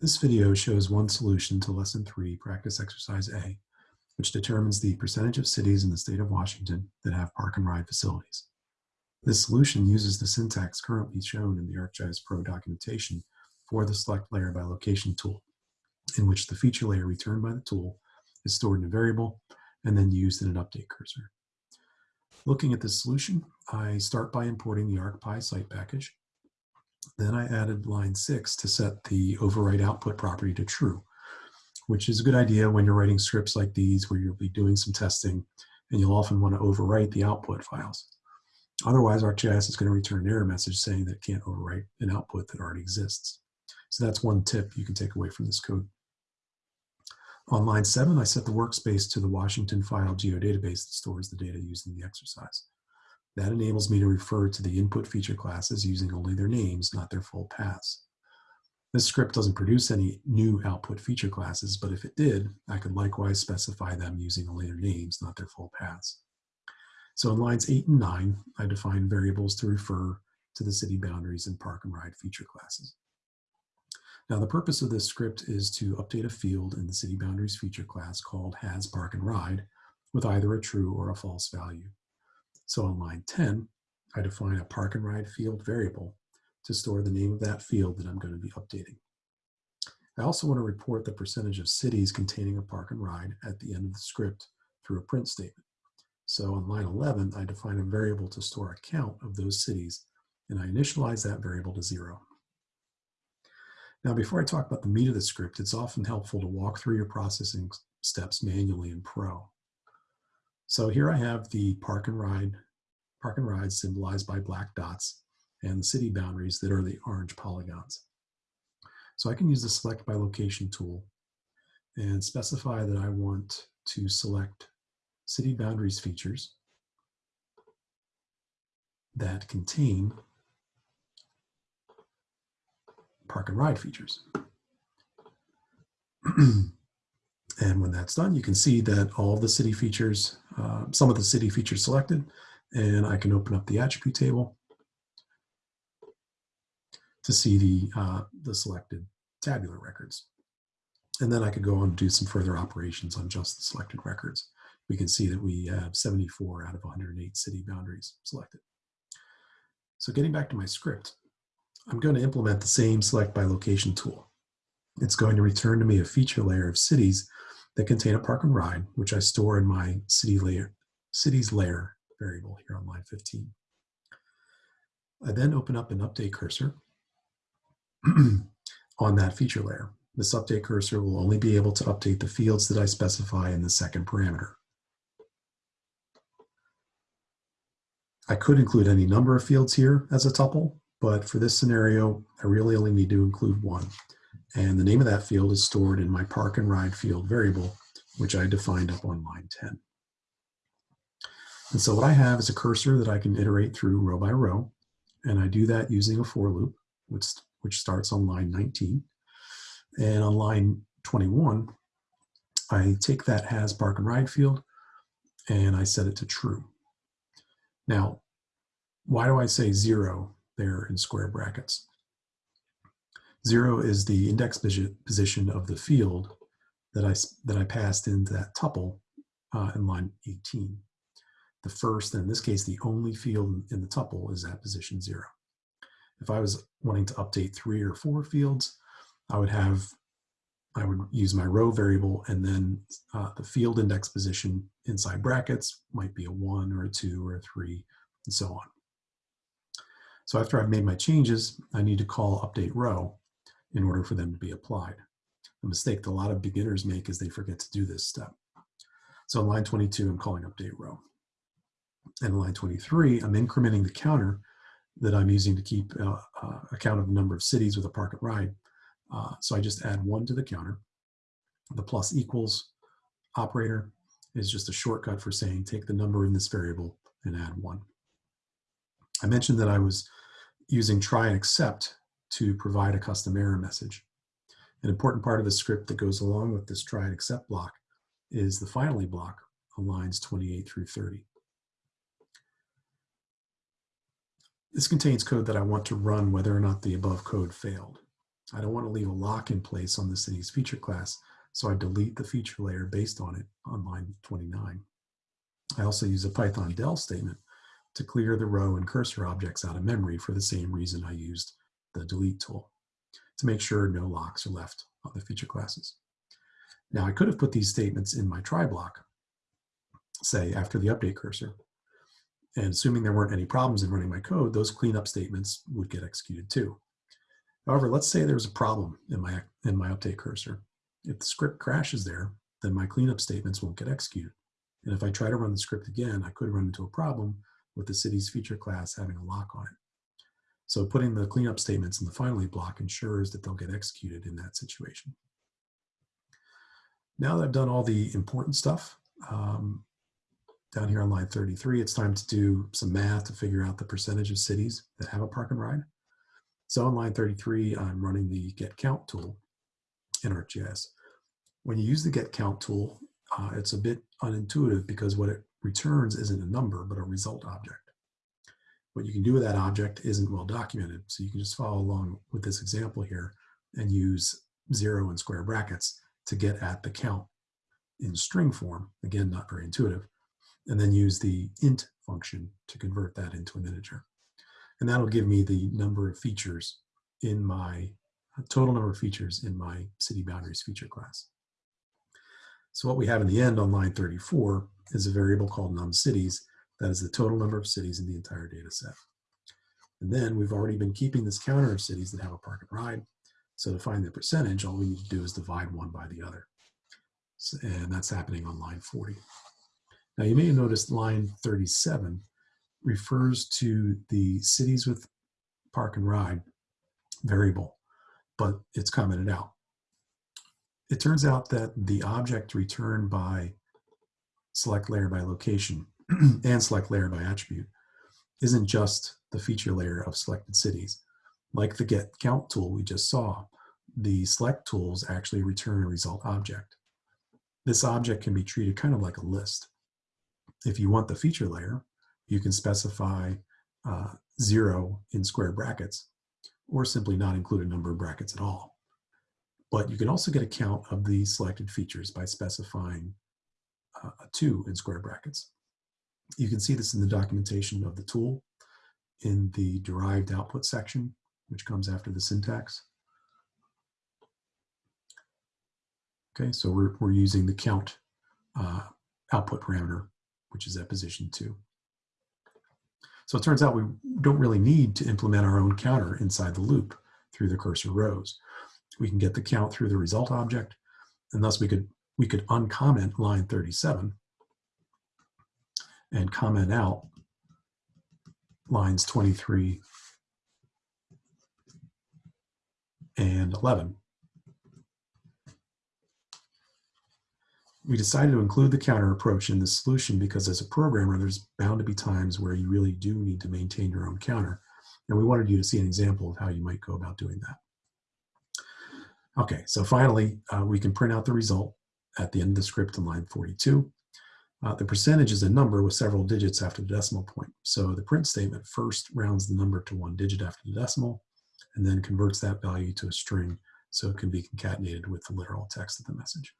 This video shows one solution to Lesson 3, Practice Exercise A, which determines the percentage of cities in the state of Washington that have park and ride facilities. This solution uses the syntax currently shown in the ArcGIS Pro documentation for the Select Layer by Location tool, in which the feature layer returned by the tool is stored in a variable and then used in an update cursor. Looking at this solution, I start by importing the ArcPy site package then I added line six to set the overwrite output property to true, which is a good idea when you're writing scripts like these where you'll be doing some testing and you'll often want to overwrite the output files. Otherwise, ArcGIS is going to return an error message saying that it can't overwrite an output that already exists. So that's one tip you can take away from this code. On line seven, I set the workspace to the Washington file geodatabase that stores the data used in the exercise. That enables me to refer to the input feature classes using only their names, not their full paths. This script doesn't produce any new output feature classes, but if it did, I could likewise specify them using only their names, not their full paths. So in lines eight and nine, I define variables to refer to the city boundaries and park and ride feature classes. Now the purpose of this script is to update a field in the city boundaries feature class called has park and ride with either a true or a false value. So on line 10, I define a park and ride field variable to store the name of that field that I'm going to be updating. I also want to report the percentage of cities containing a park and ride at the end of the script through a print statement. So on line 11, I define a variable to store a count of those cities, and I initialize that variable to zero. Now, before I talk about the meat of the script, it's often helpful to walk through your processing steps manually in Pro. So here I have the park and ride, park and ride symbolized by black dots and the city boundaries that are the orange polygons. So I can use the select by location tool and specify that I want to select city boundaries features that contain park and ride features. And when that's done, you can see that all the city features, uh, some of the city features selected, and I can open up the attribute table to see the, uh, the selected tabular records. And then I could go on and do some further operations on just the selected records. We can see that we have 74 out of 108 city boundaries selected. So getting back to my script, I'm going to implement the same select by location tool. It's going to return to me a feature layer of cities that contain a park and ride, which I store in my city layer, cities layer variable here on line 15. I then open up an update cursor on that feature layer. This update cursor will only be able to update the fields that I specify in the second parameter. I could include any number of fields here as a tuple, but for this scenario, I really only need to include one. And the name of that field is stored in my park and ride field variable, which I defined up on line 10. And so what I have is a cursor that I can iterate through row by row. And I do that using a for loop, which, which starts on line 19. And on line 21, I take that has park and ride field and I set it to true. Now, why do I say zero there in square brackets? Zero is the index position of the field that I, that I passed into that tuple uh, in line 18. The first, and in this case, the only field in the tuple is at position zero. If I was wanting to update three or four fields, I would have, I would use my row variable and then uh, the field index position inside brackets might be a one or a two or a three and so on. So after I've made my changes, I need to call update row in order for them to be applied. The mistake that a lot of beginners make is they forget to do this step. So in line 22, I'm calling update row. And in line 23, I'm incrementing the counter that I'm using to keep uh, uh, a count of the number of cities with a park and ride. Uh, so I just add one to the counter. The plus equals operator is just a shortcut for saying take the number in this variable and add one. I mentioned that I was using try and except to provide a custom error message. An important part of the script that goes along with this try and except block is the finally block on lines 28 through 30. This contains code that I want to run whether or not the above code failed. I don't want to leave a lock in place on the city's feature class, so I delete the feature layer based on it on line 29. I also use a Python del statement to clear the row and cursor objects out of memory for the same reason I used the delete tool, to make sure no locks are left on the feature classes. Now I could have put these statements in my try block, say after the update cursor, and assuming there weren't any problems in running my code, those cleanup statements would get executed too. However, let's say there's a problem in my, in my update cursor. If the script crashes there, then my cleanup statements won't get executed. And if I try to run the script again, I could run into a problem with the city's feature class having a lock on it. So putting the cleanup statements in the finally block ensures that they'll get executed in that situation. Now that I've done all the important stuff, um, down here on line 33, it's time to do some math to figure out the percentage of cities that have a park and ride. So on line 33, I'm running the get count tool in ArcGIS. When you use the get count tool, uh, it's a bit unintuitive because what it returns isn't a number, but a result object. What you can do with that object isn't well documented. So you can just follow along with this example here and use zero and square brackets to get at the count in string form. Again, not very intuitive and then use the int function to convert that into an integer. And that'll give me the number of features in my total number of features in my city boundaries feature class. So what we have in the end on line 34 is a variable called numCities that is the total number of cities in the entire data set. And then we've already been keeping this counter of cities that have a park and ride. So to find the percentage, all we need to do is divide one by the other. So, and that's happening on line 40. Now you may have noticed line 37 refers to the cities with park and ride variable, but it's commented out. It turns out that the object returned by select layer by location and select layer by attribute isn't just the feature layer of selected cities. Like the get count tool we just saw, the select tools actually return a result object. This object can be treated kind of like a list. If you want the feature layer, you can specify uh, zero in square brackets or simply not include a number of brackets at all. But you can also get a count of the selected features by specifying uh, a two in square brackets. You can see this in the documentation of the tool in the derived output section, which comes after the syntax. Okay, so we're, we're using the count uh, output parameter which is at position two. So it turns out we don't really need to implement our own counter inside the loop through the cursor rows. We can get the count through the result object, and thus we could, we could uncomment line 37 and comment out lines 23 and 11 we decided to include the counter approach in the solution because as a programmer, there's bound to be times where you really do need to maintain your own counter. And we wanted you to see an example of how you might go about doing that. Okay, so finally, uh, we can print out the result at the end of the script in line 42. Uh, the percentage is a number with several digits after the decimal point. So the print statement first rounds the number to one digit after the decimal, and then converts that value to a string so it can be concatenated with the literal text of the message.